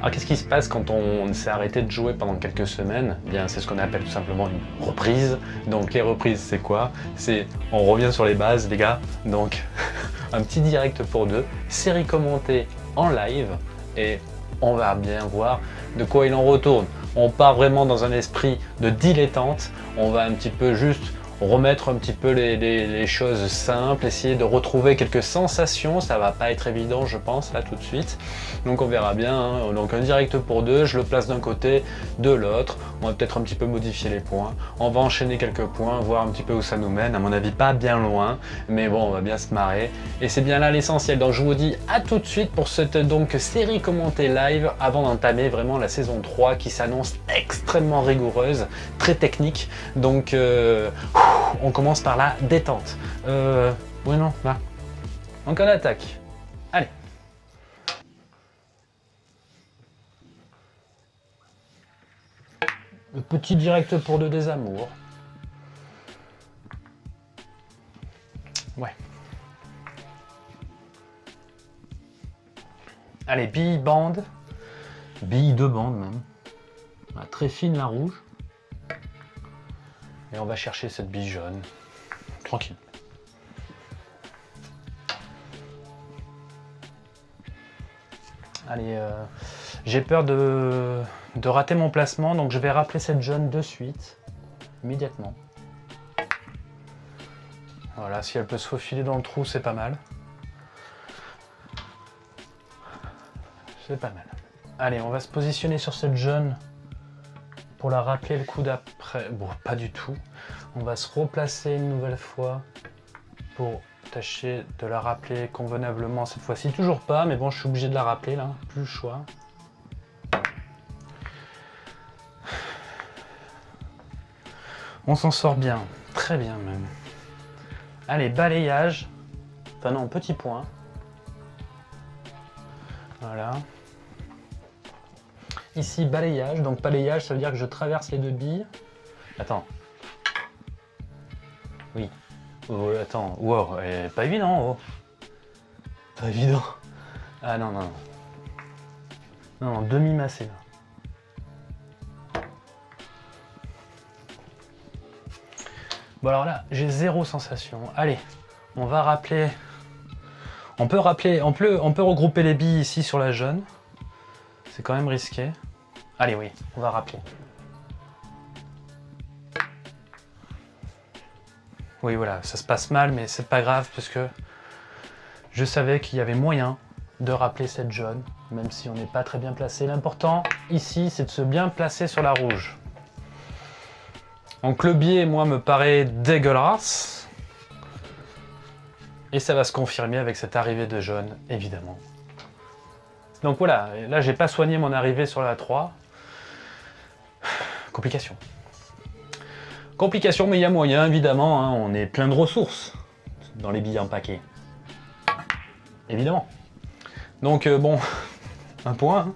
Alors qu'est-ce qui se passe quand on s'est arrêté de jouer pendant quelques semaines? Eh Bien, c'est ce qu'on appelle tout simplement une reprise. Donc les reprises, c'est quoi? C'est on revient sur les bases, les gars. Donc un petit direct pour deux, série commentée en live et on va bien voir de quoi il en retourne. On part vraiment dans un esprit de dilettante, on va un petit peu juste remettre un petit peu les, choses simples, essayer de retrouver quelques sensations, ça va pas être évident je pense là tout de suite, donc on verra bien, hein. donc un direct pour deux, je le place d'un côté, de l'autre, on va peut-être un petit peu modifier les points, on va enchaîner quelques points, voir un petit peu où ça nous mène, à mon avis pas bien loin, mais bon on va bien se marrer, et c'est bien là l'essentiel, donc je vous dis à tout de suite pour cette donc série commentée live avant d'entamer vraiment la saison 3 qui s'annonce extrêmement rigoureuse, très technique, donc euh, on commence par la détente. Euh, oui, non, là. Donc on attaque. Allez. Le petit direct pour deux des amours. Ouais. Allez, bille bande. Bille de bande même. très fine la rouge. Et on va chercher cette bille jaune. Tranquille. Allez, euh, j'ai peur de, de rater mon placement, donc je vais rappeler cette jaune de suite, immédiatement. Voilà, si elle peut se faufiler dans le trou, c'est pas mal. C'est pas mal. Allez, on va se positionner sur cette jaune pour la rappeler le coup d'après. Bon, pas du tout. On va se replacer une nouvelle fois pour tâcher de la rappeler convenablement cette fois-ci. Toujours pas, mais bon, je suis obligé de la rappeler là, plus le choix. On s'en sort bien, très bien même. Allez, balayage. Enfin non, petit point. Voilà. Ici, balayage. Donc balayage, ça veut dire que je traverse les deux billes. Attends. Oui. Oh, attends. Wow, pas évident. Oh. Pas évident. Ah non, non, non. Non, non demi-massé là. Bon alors là, j'ai zéro sensation. Allez, on va rappeler... On peut rappeler, on peut, on peut regrouper les billes ici sur la jaune. C'est quand même risqué. Allez, oui, on va rappeler. Oui, voilà, ça se passe mal, mais c'est pas grave parce que je savais qu'il y avait moyen de rappeler cette jaune, même si on n'est pas très bien placé. L'important ici, c'est de se bien placer sur la rouge. Donc le biais, moi, me paraît dégueulasse. Et ça va se confirmer avec cette arrivée de jaune, évidemment. Donc voilà, là j'ai pas soigné mon arrivée sur la 3. Complication. Complication, mais il y a moyen, évidemment. Hein. on est plein de ressources dans les billets en paquet. Évidemment. Donc, euh, bon, un point. Hein.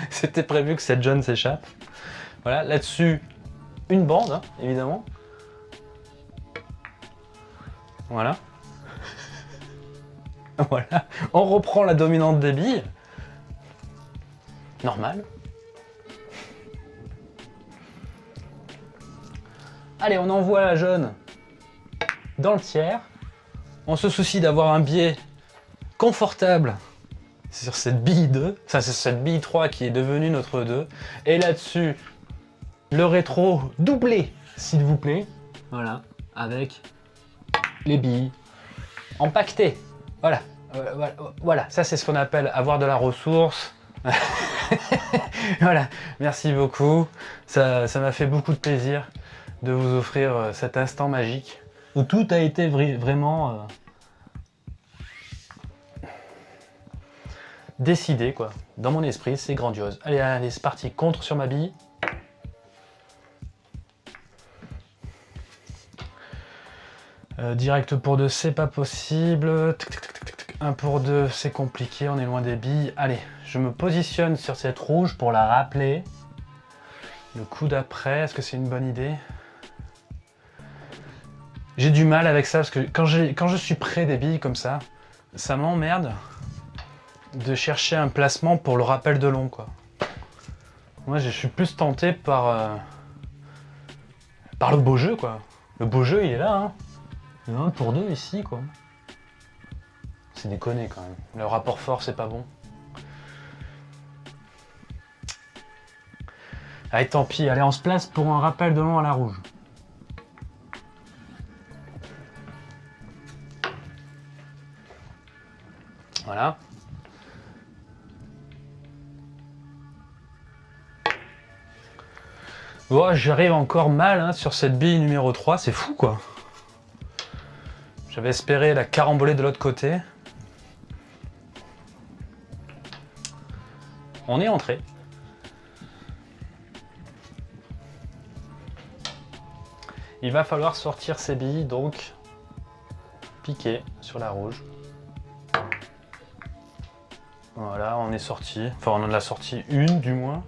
C'était prévu que cette jeune s'échappe. Voilà, là-dessus, une bande, hein, évidemment. Voilà. voilà. On reprend la dominante des billes. Normal. Allez, on envoie la jaune dans le tiers. On se soucie d'avoir un biais confortable sur cette bille 2. Ça, c'est cette bille 3 qui est devenue notre 2. Et là-dessus, le rétro doublé, s'il vous plaît. Voilà, avec les billes empaquetées. Voilà, euh, voilà. ça c'est ce qu'on appelle avoir de la ressource. voilà, merci beaucoup. Ça m'a fait beaucoup de plaisir de vous offrir euh, cet instant magique où tout a été vraiment euh, décidé quoi. Dans mon esprit, c'est grandiose. Allez, allez, c'est parti. Contre sur ma bille. Euh, direct pour deux, c'est pas possible. Un pour deux, c'est compliqué, on est loin des billes. Allez, je me positionne sur cette rouge pour la rappeler. Le coup d'après, est-ce que c'est une bonne idée? J'ai du mal avec ça parce que quand, je suis près des billes comme ça, ça m'emmerde de chercher un placement pour le rappel de long. Moi je suis plus tenté par, euh, par le beau jeu quoi. Le beau jeu il est là hein. Un pour deux ici quoi. C'est déconné quand même. Le rapport fort c'est pas bon. Allez tant pis, allez on se place pour un rappel de long à la rouge. J'arrive encore mal hein, sur cette bille numéro 3, c'est fou quoi. J'avais espéré la caramboler de l'autre côté. On est entré. Il va falloir sortir ces billes, donc piquer sur la rouge. Voilà, on est sorti. Enfin, on en a sorti une, du moins.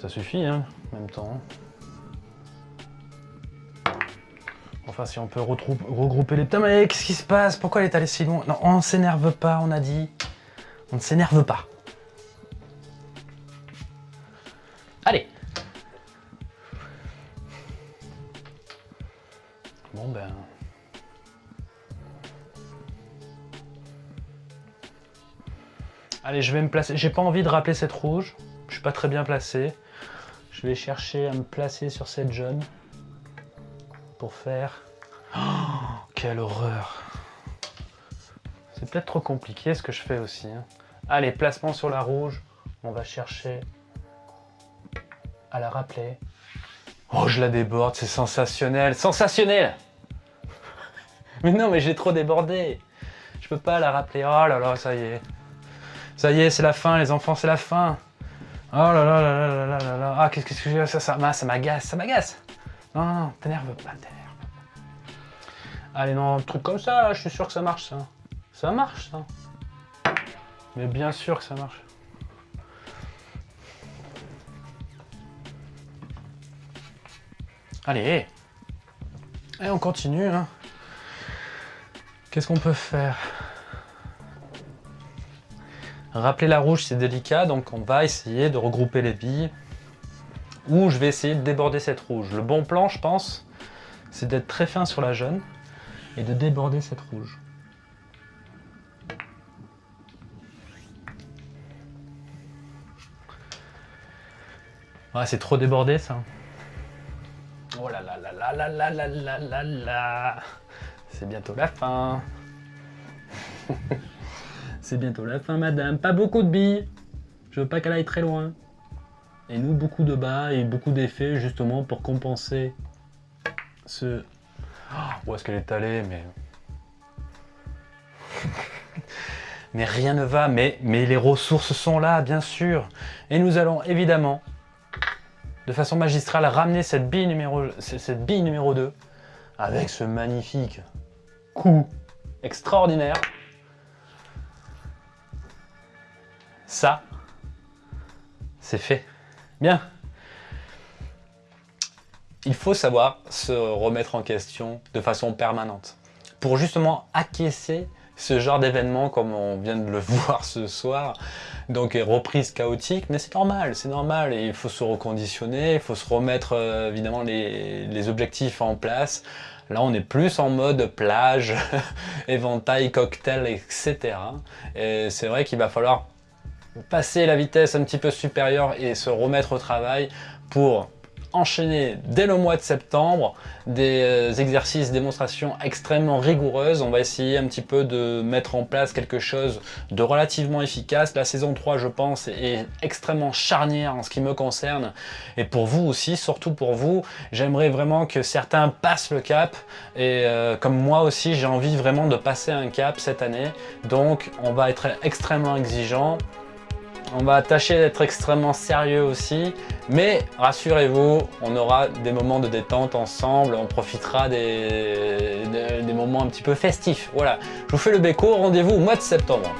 Ça suffit, hein, en même temps. Enfin, si on peut regrouper les... Putain, mais qu'est-ce qui se passe? Pourquoi elle est allée si loin? Non, on ne s'énerve pas, on a dit. On ne s'énerve pas. Allez Bon, ben... Allez, je vais me placer. J'ai pas envie de rappeler cette rouge. Je suis pas très bien placé. Je vais chercher à me placer sur cette jaune. Pour faire... Oh, quelle horreur C'est peut-être trop compliqué ce que je fais aussi. Hein. Allez, placement sur la rouge. On va chercher à la rappeler. Oh, je la déborde, c'est sensationnel. Sensationnel Mais non, mais j'ai trop débordé. Je peux pas la rappeler. Oh là là, ça y est. Ça y est, c'est la fin, les enfants, c'est la fin. Oh là là là là là là là Ah, qu'est-ce que j'ai ça, ça, ça m'agace, ça m'agace. Non, non, t'énerve pas, t'énerve. Allez, non, un truc comme ça, je suis sûr que ça marche, ça. Ça marche, ça. Mais bien sûr que ça marche. Allez. Et on continue, hein. Qu'est-ce qu'on peut faire? Rappeler la rouge, c'est délicat, donc on va essayer de regrouper les billes. Ou je vais essayer de déborder cette rouge. Le bon plan, je pense, c'est d'être très fin sur la jaune et de déborder cette rouge. Ah, c'est trop débordé ça. Oh là là là là là là là là là là C'est bientôt la fin. C'est bientôt la fin, madame. Pas beaucoup de billes. Je veux pas qu'elle aille très loin. Et nous, beaucoup de bas et beaucoup d'effets, justement, pour compenser ce... Oh, où est-ce qu'elle est allée Mais... mais rien ne va, mais, les ressources sont là, bien sûr. Et nous allons, évidemment, de façon magistrale, ramener cette bille numéro, cette bille numéro 2 avec ce magnifique coup extraordinaire. Ça, c'est fait. Bien. Il faut savoir se remettre en question de façon permanente pour justement acquiescer ce genre d'événement comme on vient de le voir ce soir. Donc reprise chaotique, mais c'est normal, c'est normal. Et il faut se reconditionner, il faut se remettre euh, évidemment les, les, objectifs en place. Là, on est plus en mode plage, éventail, cocktail, etc. Et c'est vrai qu'il va falloir passer la vitesse un petit peu supérieure et se remettre au travail pour enchaîner dès le mois de septembre des euh, exercices, démonstrations extrêmement rigoureuses. On va essayer un petit peu de mettre en place quelque chose de relativement efficace. La saison 3, je pense, est extrêmement charnière en ce qui me concerne. Et pour vous aussi, surtout pour vous, j'aimerais vraiment que certains passent le cap. Et euh, comme moi aussi, j'ai envie vraiment de passer un cap cette année. Donc, on va être extrêmement exigeant. On va tâcher d'être extrêmement sérieux aussi, mais rassurez-vous, on aura des moments de détente ensemble, on profitera des, moments un petit peu festifs. Voilà, je vous fais le béco, rendez-vous au mois de septembre.